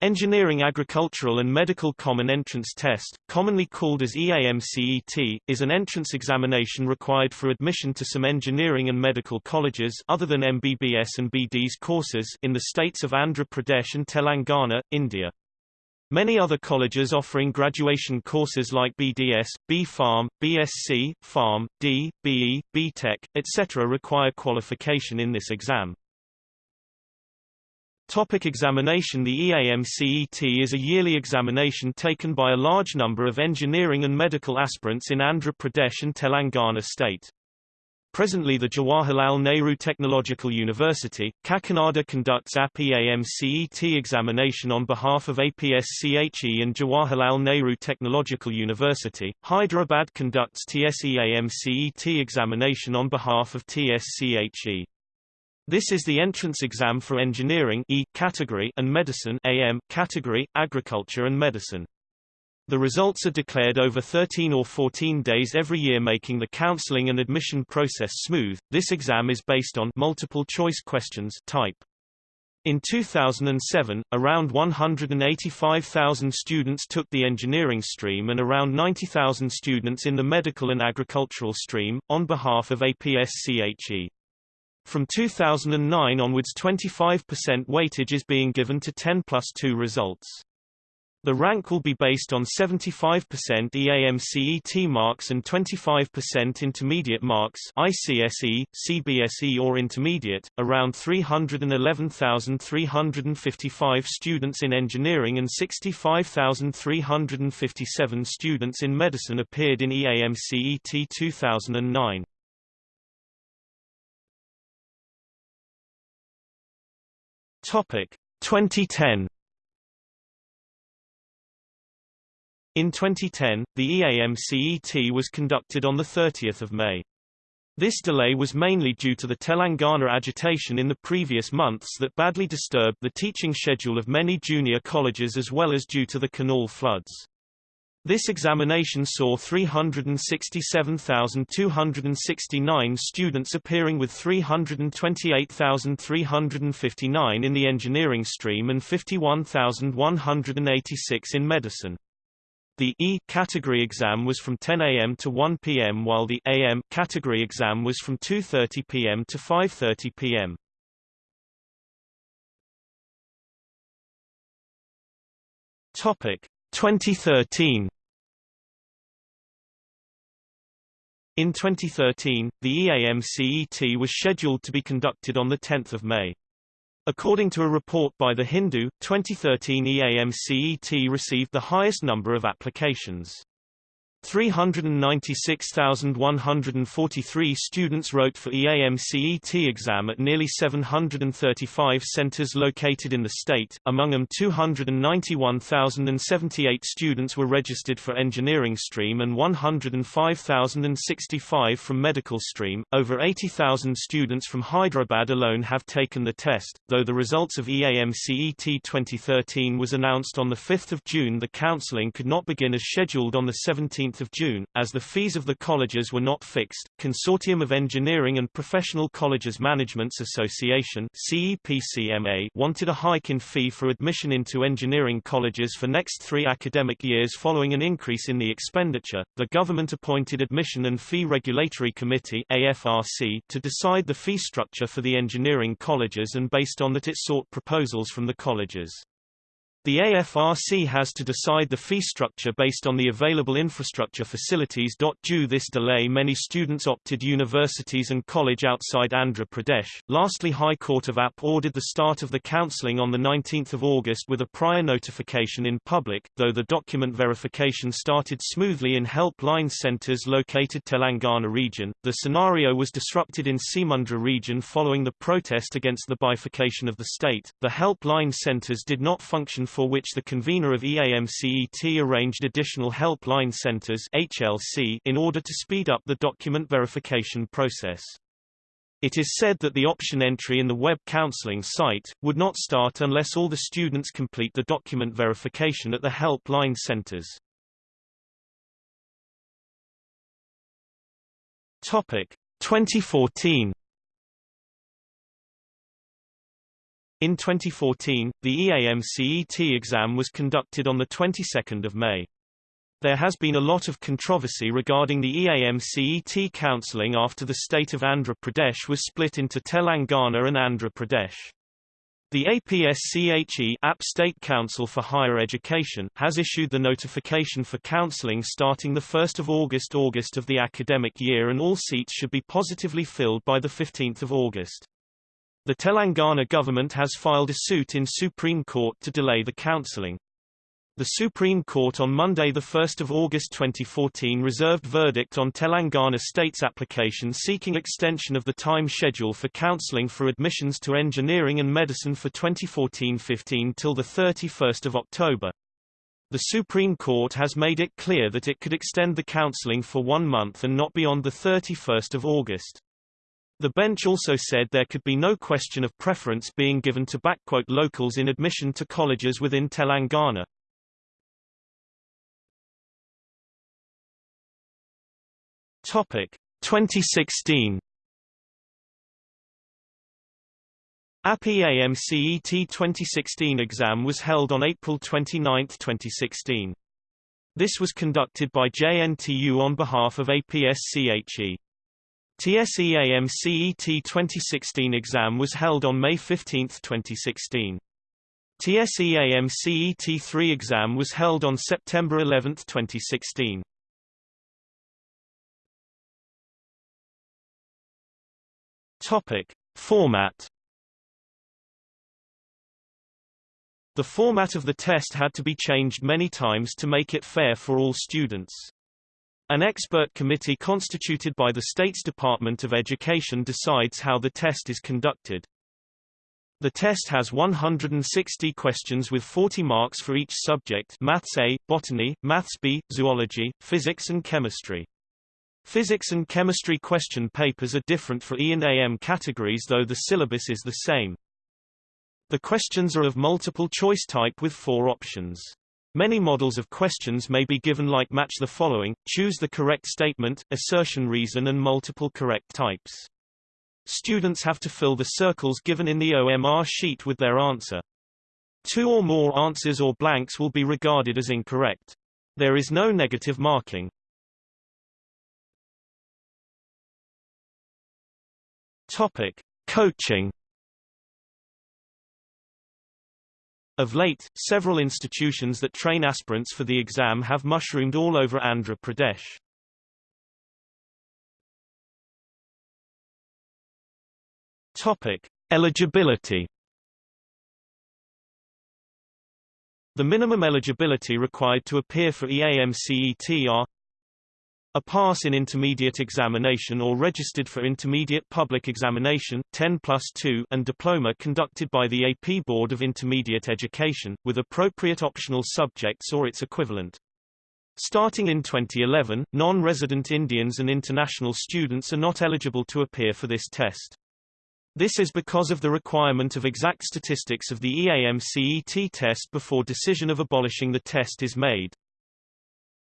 Engineering Agricultural and Medical Common Entrance Test, commonly called as EAMCET, is an entrance examination required for admission to some engineering and medical colleges other than MBBS and BDS courses in the states of Andhra Pradesh and Telangana, India. Many other colleges offering graduation courses like BDS, B Pharm, BSc, Pharm, D, BE, BTech, etc. require qualification in this exam. Topic examination The EAMCET is a yearly examination taken by a large number of engineering and medical aspirants in Andhra Pradesh and Telangana state. Presently the Jawaharlal Nehru Technological University, Kakinada conducts APEAMCET examination on behalf of APSCHE and Jawaharlal Nehru Technological University. Hyderabad conducts TSEAMCET examination on behalf of TSCHE. This is the entrance exam for engineering E category and medicine AM category, agriculture and medicine. The results are declared over 13 or 14 days every year making the counseling and admission process smooth. This exam is based on multiple choice questions type. In 2007, around 185,000 students took the engineering stream and around 90,000 students in the medical and agricultural stream, on behalf of APSCHE. From 2009 onwards 25% weightage is being given to 10 plus 2 results. The rank will be based on 75% EAMCET marks and 25% intermediate marks ICSE, CBSE or intermediate. Around 311,355 students in engineering and 65,357 students in medicine appeared in EAMCET 2009. Topic 2010 In 2010, the EAMCET was conducted on 30 May. This delay was mainly due to the Telangana agitation in the previous months that badly disturbed the teaching schedule of many junior colleges as well as due to the canal floods. This examination saw 367,269 students appearing with 328,359 in the engineering stream and 51,186 in medicine. The E category exam was from 10 a.m. to 1 p.m. while the AM category exam was from 2:30 p.m. to 5:30 p.m. Topic 2013 In 2013, the EAMCET was scheduled to be conducted on 10 May. According to a report by The Hindu, 2013 EAMCET received the highest number of applications. 396,143 students wrote for EAMCET exam at nearly 735 centers located in the state, among them 291,078 students were registered for engineering stream and 105,065 from medical stream. Over 80,000 students from Hyderabad alone have taken the test, though the results of EAMCET 2013 was announced on 5 June the counseling could not begin as scheduled on 17 June, as the fees of the colleges were not fixed. Consortium of Engineering and Professional Colleges Managements Association CEPCMA wanted a hike in fee for admission into engineering colleges for next three academic years following an increase in the expenditure. The government-appointed Admission and Fee Regulatory Committee AFRC to decide the fee structure for the engineering colleges and based on that it sought proposals from the colleges. The AFRC has to decide the fee structure based on the available infrastructure facilities. Due this delay many students opted universities and college outside Andhra Pradesh. Lastly High Court of AP ordered the start of the counselling on 19 August with a prior notification in public, though the document verification started smoothly in helpline centres located Telangana region. The scenario was disrupted in Seemandhra region following the protest against the bifurcation of the state. The helpline centres did not function for which the convener of EAMCET arranged additional helpline centers HLC in order to speed up the document verification process. It is said that the option entry in the web counseling site, would not start unless all the students complete the document verification at the helpline centers. Topic 2014 In 2014, the EAM CET exam was conducted on the 22nd of May. There has been a lot of controversy regarding the EAM CET counselling after the state of Andhra Pradesh was split into Telangana and Andhra Pradesh. The APSCHE App State Council for Higher Education has issued the notification for counselling starting 1 August August of the academic year and all seats should be positively filled by 15 August. The Telangana government has filed a suit in Supreme Court to delay the counselling. The Supreme Court on Monday 1 August 2014 reserved verdict on Telangana state's application seeking extension of the time schedule for counselling for admissions to engineering and medicine for 2014-15 till 31 October. The Supreme Court has made it clear that it could extend the counselling for one month and not beyond 31 August. The bench also said there could be no question of preference being given to locals in admission to colleges within Telangana. Topic 2016 AP EAMCET 2016 exam was held on April 29, 2016. This was conducted by JNTU on behalf of APSCHE. TSEAM CET 2016 exam was held on May 15, 2016. TSEAM CET 3 exam was held on September 11, 2016. Topic: Format The format of the test had to be changed many times to make it fair for all students. An expert committee constituted by the state's Department of Education decides how the test is conducted. The test has 160 questions with 40 marks for each subject Maths A, Botany, Maths B, Zoology, Physics and Chemistry. Physics and chemistry question papers are different for E and AM categories though the syllabus is the same. The questions are of multiple choice type with four options. Many models of questions may be given like match the following, choose the correct statement, assertion reason and multiple correct types. Students have to fill the circles given in the OMR sheet with their answer. Two or more answers or blanks will be regarded as incorrect. There is no negative marking. Topic: Coaching Of late, several institutions that train aspirants for the exam have mushroomed all over Andhra Pradesh. Topic: Eligibility. The minimum eligibility required to appear for EAMCET are a pass in intermediate examination or registered for intermediate public examination 10 plus 2 and diploma conducted by the AP Board of Intermediate Education, with appropriate optional subjects or its equivalent. Starting in 2011, non-resident Indians and international students are not eligible to appear for this test. This is because of the requirement of exact statistics of the EAM-CET test before decision of abolishing the test is made.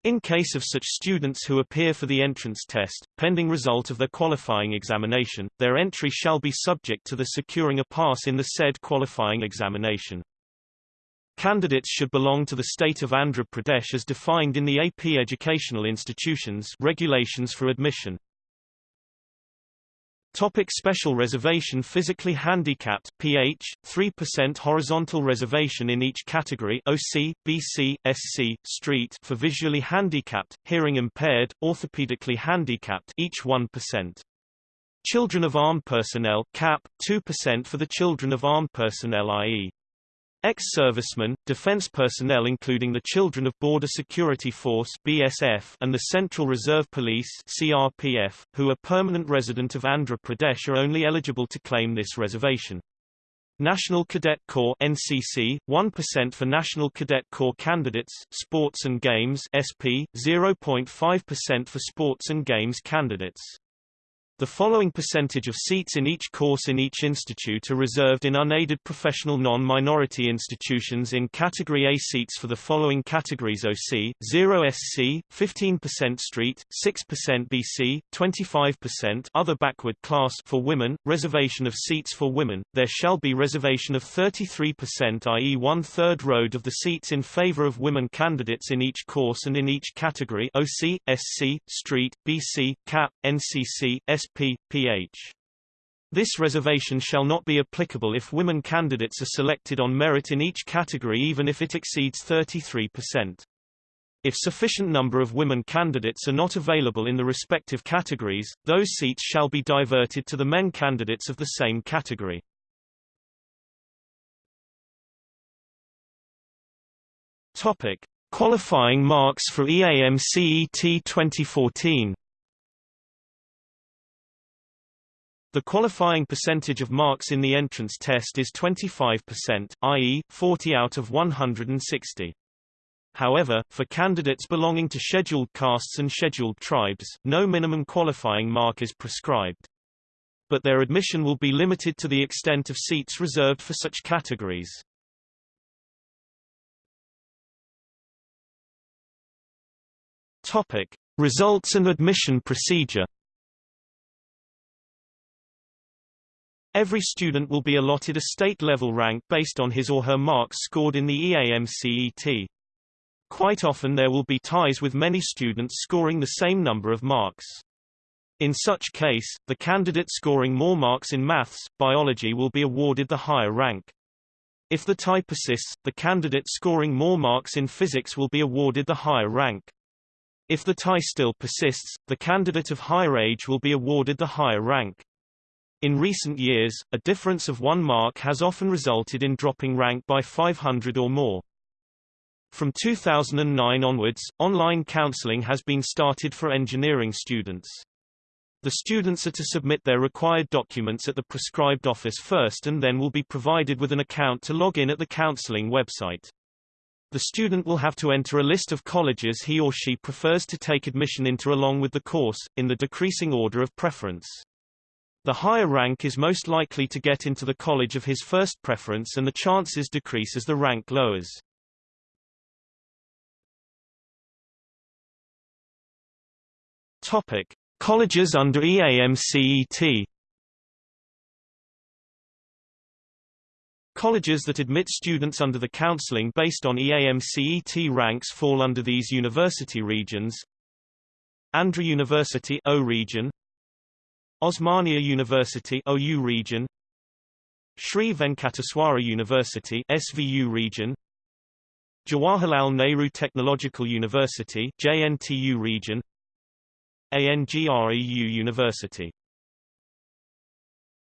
In case of such students who appear for the entrance test, pending result of their qualifying examination, their entry shall be subject to the securing a pass in the said qualifying examination. Candidates should belong to the state of Andhra Pradesh as defined in the AP Educational Institutions Regulations for Admission. Topic special reservation Physically handicapped PH 3% horizontal reservation in each category OC BC SC street for visually handicapped hearing impaired orthopedically handicapped each 1% Children of armed personnel cap 2% for the children of armed personnel i.e. Ex-servicemen, defense personnel including the Children of Border Security Force BSF and the Central Reserve Police CRPF, who are permanent resident of Andhra Pradesh are only eligible to claim this reservation. National Cadet Corps NCC 1% for National Cadet Corps candidates Sports and Games SP 0.5% for Sports and Games candidates The following percentage of seats in each course in each institute are reserved in unaided professional non-minority institutions in Category A seats for the following categories OC, 0 SC, 15% Street, 6% BC, 25% other backward class for women, reservation of seats for women, there shall be reservation of 33% i.e. one-third road of the seats in favor of women candidates in each course and in each category OC, SC, Street, BC, CAP, NCC, PH. This reservation shall not be applicable if women candidates are selected on merit in each category even if it exceeds 33%. If sufficient number of women candidates are not available in the respective categories, those seats shall be diverted to the men candidates of the same category. Topic: Qualifying marks for EAM CET 2014. The qualifying percentage of marks in the entrance test is 25%, i.e., 40 out of 160. However, for candidates belonging to scheduled castes and scheduled tribes, no minimum qualifying mark is prescribed. But their admission will be limited to the extent of seats reserved for such categories. Topic: Results and admission procedure Every student will be allotted a state-level rank based on his or her marks scored in the EAMCET. Quite often there will be ties with many students scoring the same number of marks. In such case, the candidate scoring more marks in maths, biology will be awarded the higher rank. If the tie persists, the candidate scoring more marks in physics will be awarded the higher rank. If the tie still persists, the candidate of higher age will be awarded the higher rank. In recent years, a difference of one mark has often resulted in dropping rank by 500 or more. From 2009 onwards, online counseling has been started for engineering students. The students are to submit their required documents at the prescribed office first and then will be provided with an account to log in at the counseling website. The student will have to enter a list of colleges he or she prefers to take admission into along with the course, in the decreasing order of preference. The higher rank is most likely to get into the college of his first preference and the chances decrease as the rank lowers. Topic: Colleges under EAMCET. Colleges that admit students under the counseling based on EAMCET ranks fall under these university regions. Andhra University O region Osmania University OU region. Sri Venkateswara University SVU region. Jawaharlal Nehru Technological University JNTU region. ANGREU University